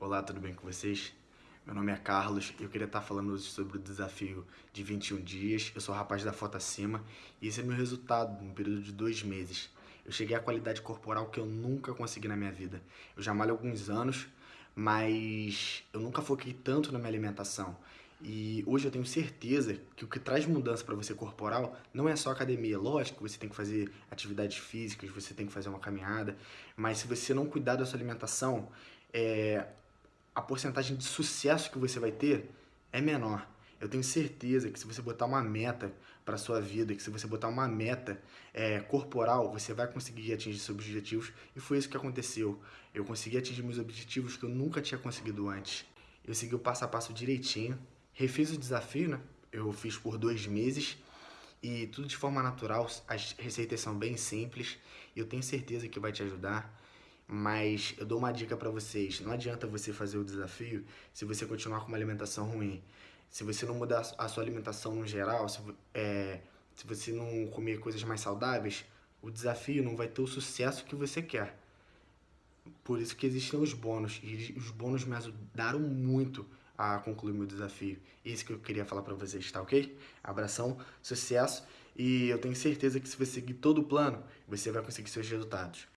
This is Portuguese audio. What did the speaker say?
Olá, tudo bem com vocês? Meu nome é Carlos e eu queria estar falando hoje sobre o desafio de 21 dias. Eu sou rapaz da foto acima e esse é meu resultado no período de dois meses. Eu cheguei à qualidade corporal que eu nunca consegui na minha vida. Eu já malho alguns anos, mas eu nunca foquei tanto na minha alimentação. E hoje eu tenho certeza que o que traz mudança para você corporal não é só academia. Lógico você tem que fazer atividades físicas, você tem que fazer uma caminhada, mas se você não cuidar da sua alimentação, é, a porcentagem de sucesso que você vai ter é menor. Eu tenho certeza que se você botar uma meta para sua vida, que se você botar uma meta é, corporal, você vai conseguir atingir seus objetivos. E foi isso que aconteceu. Eu consegui atingir meus objetivos que eu nunca tinha conseguido antes. Eu segui o passo a passo direitinho, refiz o desafio, né? Eu fiz por dois meses e tudo de forma natural. As receitas são bem simples e eu tenho certeza que vai te ajudar. Mas eu dou uma dica para vocês, não adianta você fazer o desafio se você continuar com uma alimentação ruim. Se você não mudar a sua alimentação no geral, se, é, se você não comer coisas mais saudáveis, o desafio não vai ter o sucesso que você quer. Por isso que existem os bônus, e os bônus me ajudaram muito a concluir meu desafio. Isso que eu queria falar para vocês, tá ok? Abração, sucesso, e eu tenho certeza que se você seguir todo o plano, você vai conseguir seus resultados.